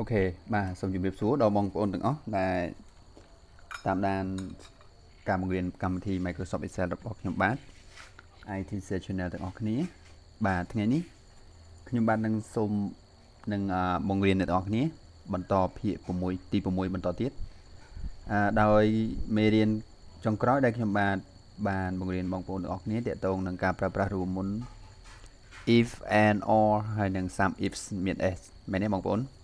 អូខេបាទសូមជម្រាបសួរដល់បងប្អូនទាំងអស់ដែលតាមដានការបង្រៀនកម្មវិធី Microsoft Excel របស់ខ្ញុំបាទ IT Channel ទាំងអស់គ្នា បាទថ្ងៃនេះខ្ញុំបាទនឹងសូមនឹងបង្រៀនអ្នកទាំងអស់គ្នា បន្តភាគ6ទី6បន្តទៀតអឺដោយមេរៀនចុងក្រោយដែលខ្ញុំបាទបានបង្រៀនបងប្អូនទាំងអស់គ្នាទាក់ទងនឹងការប្រើប្រាស់រួមមុន if and or ហើយនឹង some ifs មាន s មែនទេបងប្អូនអញ្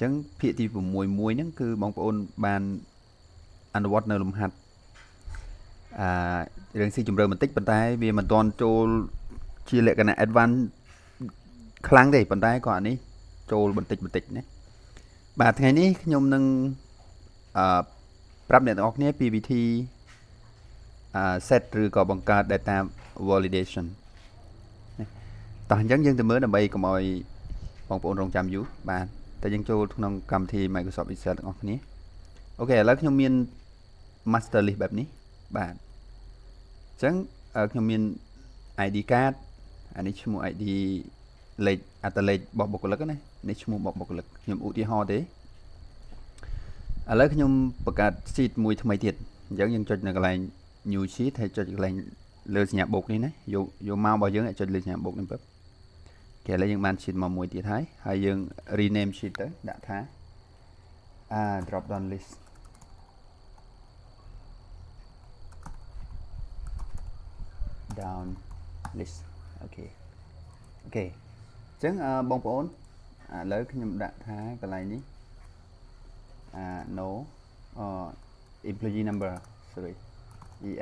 ចឹងភាគទី6មួយហ្នឹងគឺបងប្អូនបានអនុវត្តនៅលំហាត់អឺរឿងស៊ីជម្រៅបន្តិចប៉ុន្តែវាមិនទាន់ចូលជាលក្ខណៈ advance ខ្លាំងទេប៉ុន្តែក៏អានេះចូលបន្តិចបន្តិចណាបាទថ្ងៃនេះខ្ញុំនឹងអឺប្រាប់អ្នកទាំងអស់គ្នាពីវិធីអឺ set ឬក៏បង្កើត data validation តោះអញ្ចឹងយើងទៅមើលដើម្បីកុំឲ្យបងប្អូនរងចាំយូរបាទ តែយើងចូលក្នុងកម្មវិធី Microsoft Excel ទាំងអស់គ្នាអូខេឥឡូវខ្ញុំមាន master list បែបនេះបាទអញ្ចឹងខ្ញុំមាន ID card អានេះឈ្មោះ ID លេខអត្តលេខរបស់បុគ្គលិកណានេះឈ្មោះរបស់បុគ្គលិកខ្ញុំឧទាហរណ៍ទេឥឡូវខ្ញុំបង្កើត sheet មួយថ្មីទៀតអញ្ចឹងយើងចុចនៅកន្លែង new sheet ហើយចុចកន្លែងលើសញ្ញាបូកនេះណាយកយកមករបស់យើងចុចលើសញ្ញាបូកនេះពឹប គេឥឡូវយើងបាន sheet មកមួយទៀតហើយហើយយើង rename sheet ទៅដាក់ថាអា drop down list down list អូខេអូខេអញ្ចឹងបងប្អូនឥឡូវខ្ញុំដាក់ថាកន្លែងនេះអា no employee number sorry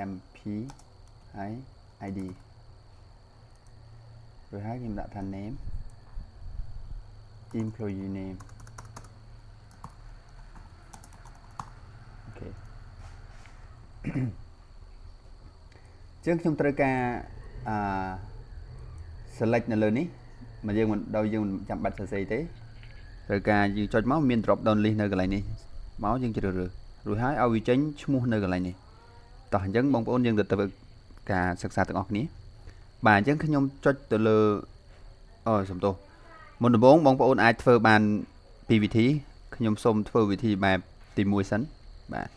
emp ហើយ id rồi ហើយខ្ញុំដាក់ថា name employee name អូខេចឹងខ្ញុំត្រូវការអឺ select នៅលើនេះមកយើងមិនដោយយើងមិនចាំបាច់សរសេរទេត្រូវការយើងចុចមកមាន drop down list នៅកន្លែងនេះមកយើងជ្រើសរើសរួចហើយឲ្យវាចេញឈ្មោះនៅកន្លែងនេះតោះអញ្ចឹងបងប្អូនយើងទៅធ្វើការសិក្សាទាំងអស់គ្នា បាទអញ្ចឹងខ្ញុំចុចទៅលើអូសំទោសមុនដំបូងបងប្អូនអាចធ្វើបានពីរវិធីខ្ញុំសូមធ្វើវិធីបែបទី1សិនបាទ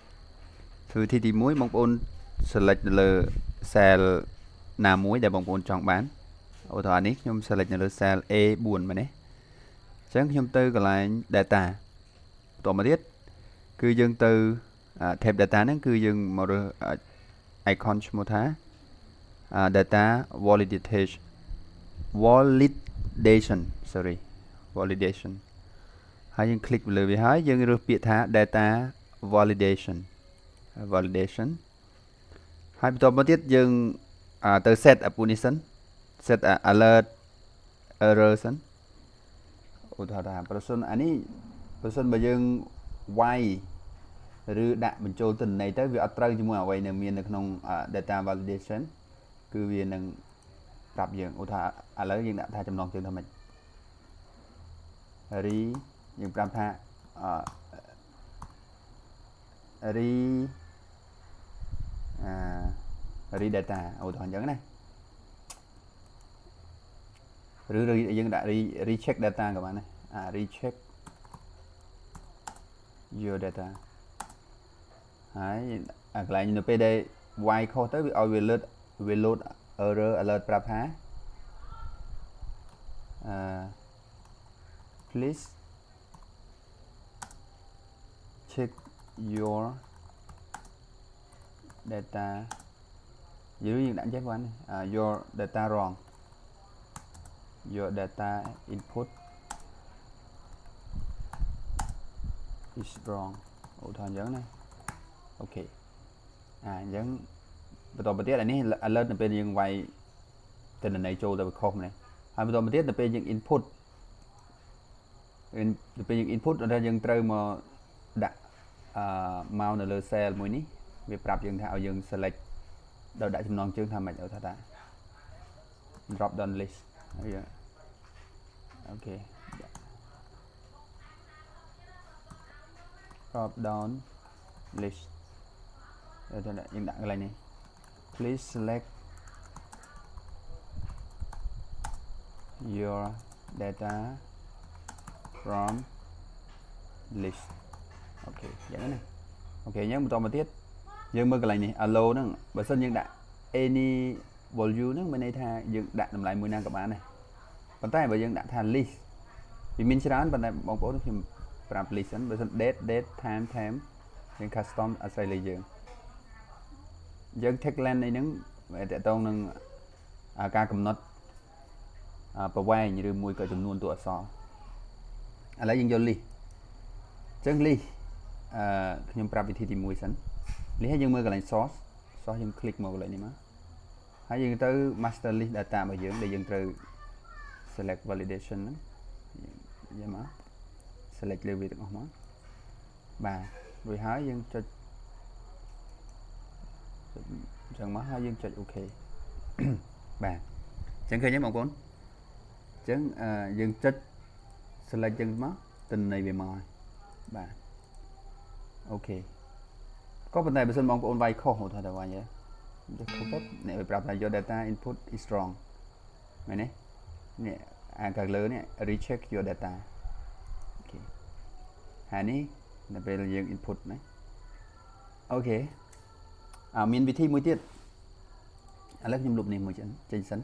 ធ្វើវិធីទី1បងប្អូន select នៅលើ cell ណាមួយដែលបងប្អូនចង់បានឧទាហរណ៍នេះខ្ញុំ select នៅលើ cell A4 មែនទេអញ្ចឹងខ្ញុំទៅកន្លែង data បន្តមកទៀតគឺយើងទៅ tab data ហ្នឹងគឺយើងមករើស icon ឈ្មោះថា data validation validation sorry validation ហើយយើង click លើវាហើយយើងរើសពាក្យថា data validation validation ហើយបន្តមកទៀតយើងទៅ set up នេះសិន set alert error សិនឧទាហរណ៍ថាប្រសិនអានេះប្រសិនបើយើងវាយឬដាក់បញ្ចូលទិន្នន័យទៅវាអត់ត្រូវជាមួយអ្វីនៅមាននៅក្នុង data validation គឺវានឹងប្រាប់យើងឧទាហរណ៍ឥឡូវយើងដាក់ថាចំណងជើងថាម៉េច re យើងប្រាប់ថាអឺ re អា re data ឧទាហរណ៍អញ្ចឹងណាឬយើងដាក់ re recheck data ក៏បានដែរអា recheck your data ហើយកន្លែងនៅពេលដែល y ខុសទៅវាឲ្យវាលើត វា load error alert ប្រាប់ថាអឺ please check your data យើងយើងដាក់ចេះបាន your data wrong your data input is wrong ឧទាហរណ៍អញ្ចឹងណាអូខេអាអញ្ចឹង បន្តមកទៀតអានេះ alert នៅពេលយើងវាយទិន្នន័យចូលទៅវាខុសម្នេះហើយបន្តមកទៀតទៅពេលយើង input ទៅពេលយើង input ដល់យើងត្រូវមកដាក់អឺមកនៅលើ cell មួយនេះវាប្រាប់យើងថាឲ្យយើង select ដល់ដាក់ចំណងជើងថាម៉េចឲ្យថាតា drop down list ហើយOK drop down list យើងដាក់កន្លែងនេះ please select your data from list OK អញ្ចឹងណា OK អញ្ចឹងបន្តមកទៀតយើងមើលកន្លែងនេះ allow ហ្នឹងបើសិនយើងដាក់ any value ហ្នឹងមានន័យថាយើងដាក់តម្លៃមួយណាក៏បានដែរប៉ុន្តែបើយើងដាក់ថា list វាមានច្រើនប៉ុន្តែបងប្អូនខ្ញុំប្រាប់ list ហ្នឹងបើសិន date date time time យើង custom អាស្រ័យលើយើង យើង text length នេះហ្នឹងវាតកតងនឹងការកំណត់ប្រវែងឬមួយក៏ចំនួនតួអក្សរឥឡូវយើងយក list អញ្ចឹង list អឺខ្ញុំប្រាប់វិធីទី1សិន list ហើយយើងមើលកន្លែង source source យើង click មកកន្លែងនេះមកហើយយើងទៅ master list data របស់យើងដែលយើងត្រូវ select validation ហ្នឹងយើងមក select លើវាទាំងអស់មកបាទរួចហើយយើងចុចអញ្ចឹងមកហើយយើងចុច OK បាទអញ្ចឹងឃើញទេបងប្អូនអញ្ចឹងយើងចុច select ចឹងមកទិន្នន័យវាមកហើយបាទ OK ក៏ប៉ុន្តែបើសិនបងប្អូនវាយខុសហៅថាទៅវាយទេទៅខុសទៅអ្នកវាប្រាប់ថា your data input is wrong មែនទេនេះអាខាងលើនេះ recheck your data OK ហើយនេះនៅពេលយើង input ណា OK អើ មានវិធីមួយទៀតឥឡូវខ្ញុំលុបនេះមួយចេញចេញសិន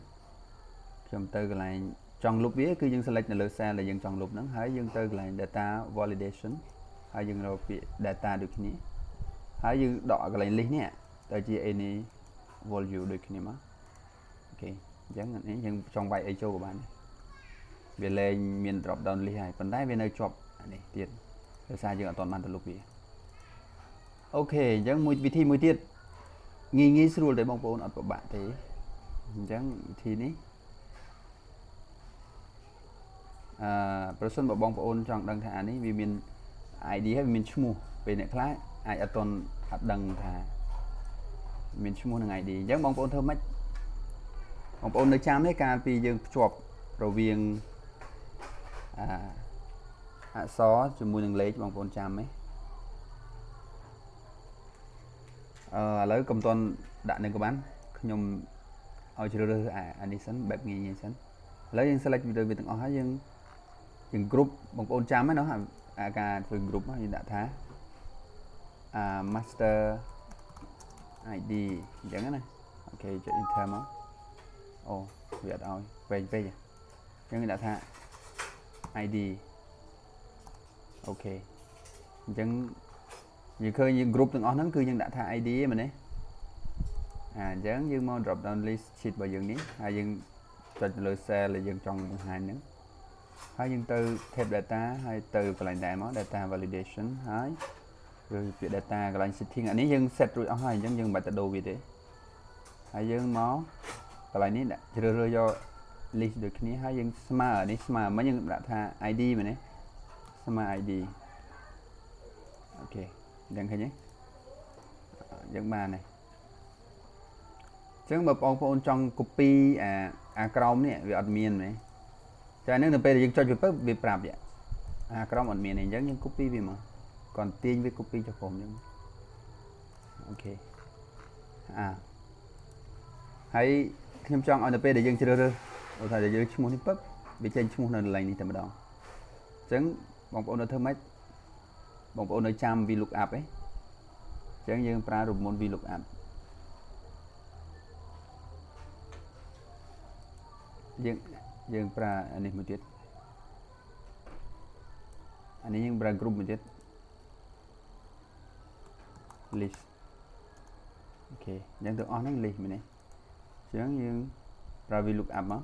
ខ្ញុំទៅកន្លែងចង់លុបវាគឺយើង select នៅលើ cell ដែលយើងចង់លុបហ្នឹងហើយយើងទៅកន្លែង data validation ហើយយើងរកពាក្យ data ដូចគ្នាហើយយើងដកកន្លែង list នេះទៅជា any value ដូចគ្នាមក OK អញ្ចឹងនេះយើងចង់វាយអីចូលក៏បានវាលែងមាន drop down list ហើយប៉ុន្តែវានៅជាប់នេះទៀតដោយសារយើងអត់ទាន់បានទៅលុបវា OK អញ្ចឹងមួយវិធីមួយទៀត ងាយងាយស្រួលទេបងប្អូនអត់ពិបាកទេអញ្ចឹងវិធីនេះអឺប្រសិនបើបងប្អូនចង់ដឹងថាអានេះវាមាន ID ហើយវាមានឈ្មោះពេលអ្នកខ្លះអាចអត់តន់អត់ដឹងថាមានឈ្មោះនឹង ID អញ្ចឹងបងប្អូនធ្វើម៉េចបងប្អូននៅចាំទេកាលពីយើងភ្ជាប់រវាងអអក្សរជាមួយនឹងលេខបងប្អូនចាំទេ អឺឥឡូវកុំតន់ដាក់នឹងក៏បានខ្ញុំឲ្យជ្រើសរើសអានេះសិនបែបងាយងាយសិនឥឡូវយើង select វីដេអូវាទាំងអស់ហើយយើងយើង group បងប្អូនចាំហ្នឹងណាអាការធ្វើ group យើងដាក់ថាអា master ID អញ្ចឹងណាអូខេចុច enter មកអូវាអត់ឲ្យវែងពេកអញ្ចឹងដាក់ថា ID អូខេអញ្ចឹង យើងឃើញយើង group ទាំងអស់ហ្នឹងគឺយើងដាក់ថា ID ឯមែនទេអាអញ្ចឹងយើងមក drop down list sheet របស់យើងនេះហើយយើងចុចលើ cell ដែលយើងចង់បង្ហាញហ្នឹងហើយយើងទៅ tab data ហើយទៅកន្លែងដែរមក data validation ហើយឬពាក្យ data កន្លែង setting អានេះយើង set រួចអស់ហើយអញ្ចឹងយើងមិនបាច់ទៅដូរវាទេហើយយើងមកកន្លែងនេះដាក់ជ្រើសរើសយក list ដូចគ្នាហើយយើងស្មើនេះស្មើមិញយើងដាក់ថា ID មែនទេស្មើ ID OK អញ្ចឹងឃើញទេយើងបានហើយអញ្ចឹងបើបងប្អូនចង់ copy អាអាក្រោមនេះវាអត់មានទេចាហ្នឹងទៅពេលដែលយើងចុចវាពើវាប្រាប់អាក្រោមអត់មានទេអញ្ចឹងយើង copy វាមកគាត់ទាញវា copy ចុះក្រោមអញ្ចឹង OKអាហើយខ្ញុំចង់ឲ្យទៅពេលដែលយើងជ្រើសរើសឧទាហរណ៍យើងឈ្មោះនេះពឹបវាចេញឈ្មោះនៅកន្លែងនេះតែម្ដងអញ្ចឹងបងប្អូននៅធ្វើម៉េច បងប្អូននៅចាំ VLOOKUP ឯងអញ្ចឹងយើងប្រើរូបមន្ត VLOOKUP យើងយើងប្រើអានេះមួយទៀតអានេះយើងប្រើ group មួយទៀត list OK អញ្ចឹងទាំងអស់ហ្នឹង list មែនទេអញ្ចឹងយើងប្រើ VLOOKUP មក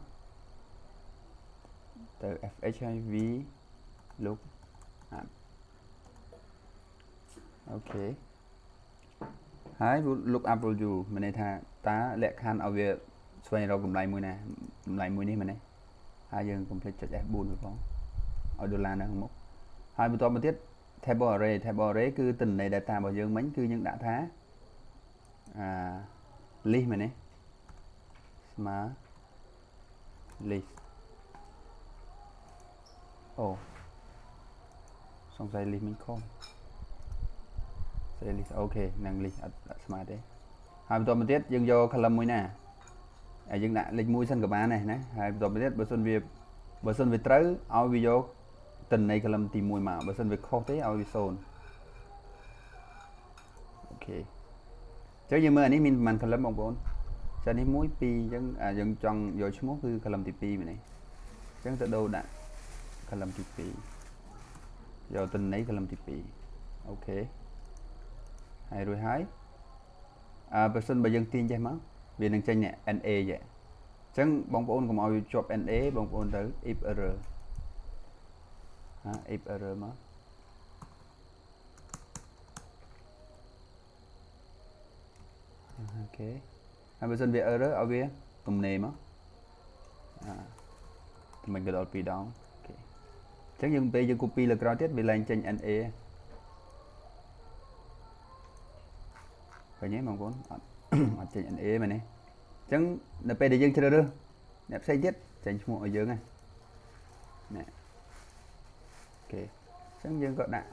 ទៅ fx ហើយ VLOOKUP OK ហើយ lookup value មានន័យថាតើលក្ខខណ្ឌឲ្យវាស្វែងរកតម្លៃមួយណាតម្លៃមួយនេះមែនទេហើយយើង complete ចុច F4 ទៅផងឲ្យដុល្លារនៅខាងមុខហើយបន្តមកទៀត table array table array គឺទិន្នន័យ data របស់យើងមិញគឺយើងដាក់ថាអា list មែនទេស្មើ list អូសង្ស័យ list មិញខុសស្អី list អូខេនឹង list អត់ដាក់ស្មើទេហើយបន្តមកទៀតយើងយក column មួយណាហើយយើងដាក់លេខ1សិនក៏បានដែរណាហើយបន្តមកទៀតបើសិនវាបើសិនវាត្រូវឲ្យវាយកទិន្នន័យ column ទី1មកបើសិនវាខុសទេឲ្យវា0អូខេចុះយើងមើលអានេះមានប្រហែល column បងប្អូនចានេះ1 2អញ្ចឹងយើងចង់យកឈ្មោះគឺ column ទី2មែនទេអញ្ចឹងទៅដូរដាក់ column ទី2យកទិន្នន័យ column ទី2អូខេ ហើយរួចហើយអើបើសិនបើយើងទាញចេះមកវានឹងចេញ NA ចេះអញ្ចឹងបងប្អូនកុំឲ្យជាប់ NA បងប្អូនទៅ if error ហា if error មកអូខេហើយបើសិនវា error ឲ្យវាទំនេរមកអាមិនក៏ដល់2ដងអូខេអញ្ចឹងយើងពេលយើង copy លើក្រោយទៀតវាឡើងចេញ NA ឃើញទេបងប្អូនអត់អត់ចេញ NA មែនទេអញ្ចឹងនៅពេលដែលយើងជ្រើសរើសអ្នកផ្សេងទៀតចេញឈ្មោះឲ្យយើងហ្នឹងនេះអូខេអញ្ចឹងយើងក៏ដាក់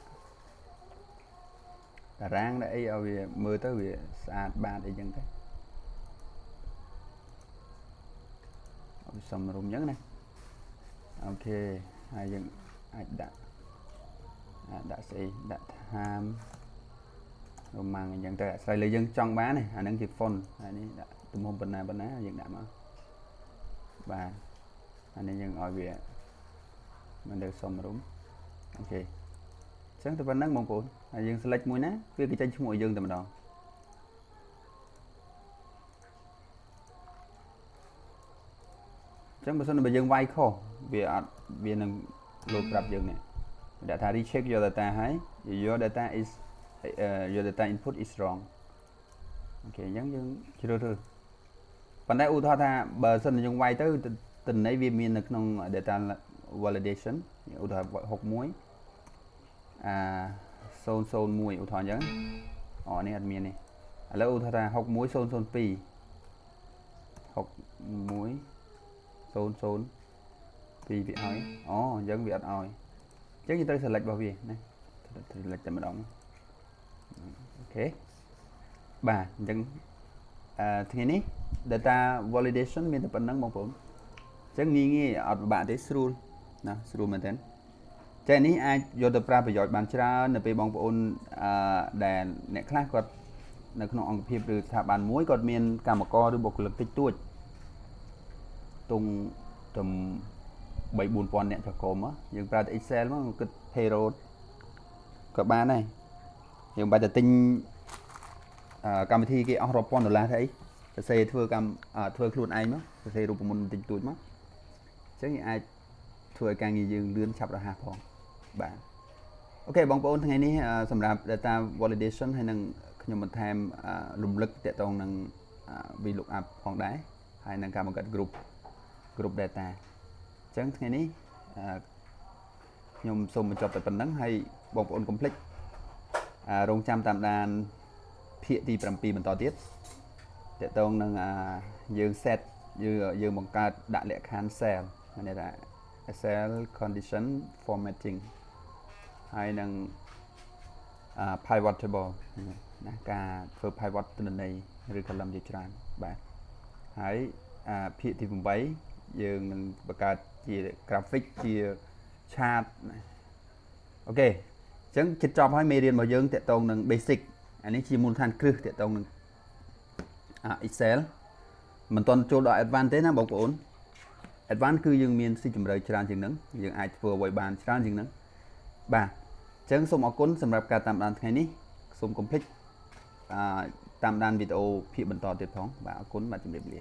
តារាងដាក់អីឲ្យវាមើលទៅវាស្អាតបាតអីចឹងទៅឲ្យសំរុំចឹងណាអូខេហើយយើងអាចដាក់ដាក់ស្អីដាក់ time រមាំងអញ្ចឹងទៅអាស្រ័យលើយើងចង់បានអាហ្នឹងជា font ហើយនេះដាក់ទំហំប៉ុណ្ណាប៉ុណ្ណាយើងដាក់មកបាទអានេះយើងឲ្យវាមិនទៅសមរម្យអូខេអញ្ចឹងទៅប៉ុណ្ណឹងបងប្អូនហើយយើង select មួយណាវាគេចេញឈ្មោះឲ្យយើងតែម្ដងអញ្ចឹងបើសិនបើយើងវាយខុសវាអត់វានឹងលោតប្រាប់យើងនេះដាក់ថា recheck your data ហើយ your data is uh, your data input is wrong អូខេអញ្ចឹងយើងជ្រើសរើសប៉ុន្តែឧទាហរណ៍ថាបើសិនយើងវាយទៅទិន្នន័យវាមាននៅក្នុង data validation ឧទាហរណ៍61អា001ឧទាហរណ៍អញ្ចឹងអូនេះអត់មាននេះឥឡូវឧទាហរណ៍ថា61002 61 00 2វាឲ្យអូអញ្ចឹងវាអត់ឲ្យអញ្ចឹងយើងត្រូវ select របស់វាណា select តែម្ដងអូ ខេបាទអញ្ចឹងអឺថ្ងៃនេះ data validation មានតែប៉ុណ្្នឹងបងប្អូនអញ្ចឹងងាយងាយអត់ពិបាកទេស្រួលណាស្រួលមែនទែនចេះនេះអាចយកទៅប្រើប្រយោជន៍បានច្រើននៅពេលបងប្អូនអឺដែលអ្នកខ្លះគាត់នៅក្នុងអង្គភាពឬស្ថាប័នមួយគាត់មានកម្មករឬបុគ្គលិកតិចតួចទុំទំ3 4000អ្នកចក្រមយើងប្រើតែ Excel មកគិត payroll ក៏បានដែរ យើងបាច់តែទិញកម្មវិធីគេអស់រាប់ពាន់ដុល្លារទៅអីសរសេរធ្វើកម្មធ្វើខ្លួនឯងមកសរសេររូបមន្តបន្តិចតួចមកអញ្ចឹងយើងអាចធ្វើឲ្យការងារយើងលឿនឆាប់រហ័សផងបាទអូខេបងប្អូនថ្ងៃនេះសម្រាប់ data validation ហើយនឹងខ្ញុំបន្ថែមរំលឹកទាក់ទងនឹង VLOOKUP ផងដែរហើយនឹងការបង្កើត group group data អញ្ចឹងថ្ងៃនេះខ្ញុំសូមបញ្ចប់តែប៉ុណ្្នឹងហើយបងប្អូនកុំភ្លេច រងចាំតាមដានភាគទី7បន្តទៀតតកតងនឹងយើង set យើងយើងបង្កើតដាក់លក្ខខណ្ឌ cell មានន័យថា cell condition formatting ហើយនឹង pivot table ណាការធ្វើ pivot ទិន្នន័យឬ column ជាច្រើនបាទហើយភាគទី8យើងនឹងបង្កើតជា graphic ជា chart អូខេអញ្ចឹងចិត្តចប់ហើយមេរៀនរបស់យើងតកតងនឹង basic អានេះជាមូលដ្ឋានគ្រឹះតកតងនឹង Excel មិនទាន់ចូលដល់ advanced ទេណាបងប្អូន advanced គឺយើងមានស៊ីជម្រៅច្រើនជាងហ្នឹងយើងអាចធ្វើអ្វីបានច្រើនជាងហ្នឹងបាទអញ្ចឹងសូមអរគុណសម្រាប់ការតាមដានថ្ងៃនេះសូមកុំភ្លេចអឺតាមដានវីដេអូភាគបន្តទៀតផងបាទអរគុណបាទជម្រាបលា